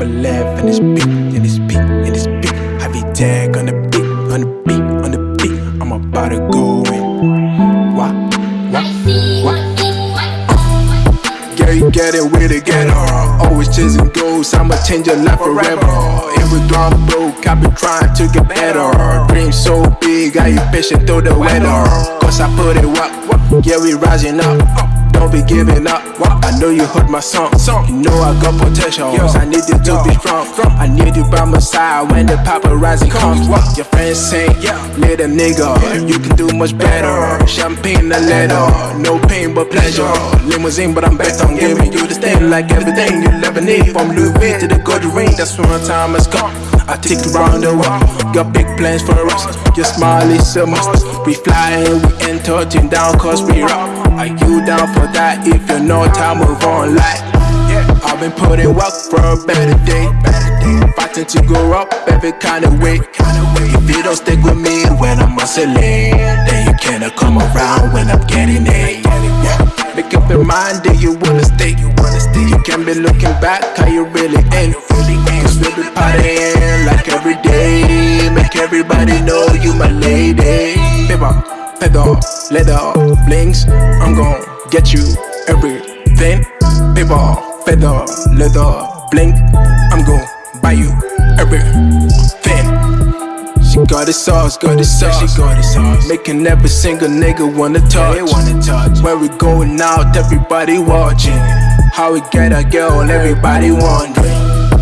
number left and it's beat, in it's beat, and it's beat. I be tag on the beat, on the beat, on the beat. I'm about to go in. Why? Why? Why? Girl, get it, we together. Always chasing goals, I'ma change your life forever. Every time I'm broke, I've been trying to get better. Dream so big, I impatient through the weather. Cause I put it up, yeah, we rising up. Don't be giving up. I know you heard my song. You know I got potential. I need you to be strong. I need you by my side when the paparazzi comes. Your friends say, Yeah, little nigga, you can do much better. Champagne a letter, no pain but pleasure. Limousine, but I'm bent on giving you the thing like everything you'll ever need. From Louis to the gold ring, that's when my time has come. I take you round the world, got big plans for us. Your smile is a must. We fly and we enter, down cause we rock. Are you down for that? If you know time, move on like I've been putting work for a better day Fighting to grow up every kind of way If you don't stick with me when I'm hustling Then you cannot come around when I'm getting it Make up your mind that you wanna stay You can't be looking back how you really ain't We be partying like every day Make everybody know you my lady Baby feather, leather, blings. I'm gon' get you everything. Paper, feather, leather, bling. I'm gon' buy you everything. She got the sauce, got the sauce, she got the sauce. Making every single nigga wanna touch. They wanna touch. When we going out, everybody watching. How we get a girl, everybody wondering.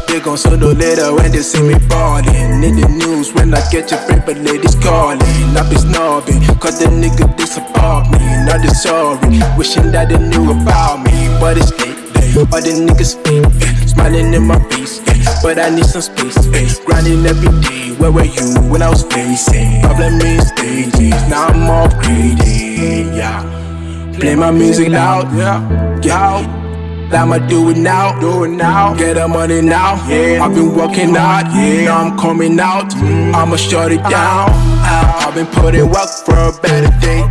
They gon' solo later when they see me ballin' In the news when I get your favorite ladies calling. I be snobbing, cause the nigga disappoint me. Not they sorry, wishing that they knew about me. But it's late, all the niggas fake eh, Smiling in my face, eh. but I need some space eh. Grinding every day, where were you when I was facing? Problem is stages, now I'm all crazy, yeah. Play my music loud, yeah, yeah I'ma do it now, do it now. Get the money now. Yeah. I've been working out, yeah. Now I'm coming out. Mm. I'ma shut it down. I've been putting work for a better day.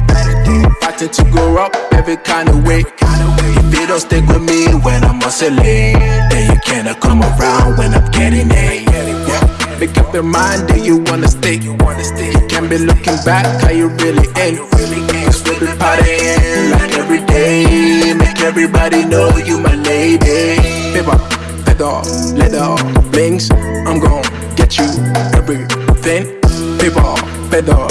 Fighting to grow up every kind of way. If you don't stick with me when I'm hustling, then you cannot come around when I'm getting it. Yeah. Make up your mind that you wanna stay. You wanna stay. You can't be looking back how you really ain't. Cause we be partying like every day. Everybody know you my lady. Paper, feather, leather, blings. I'm gon' get you everything. Paper, feather,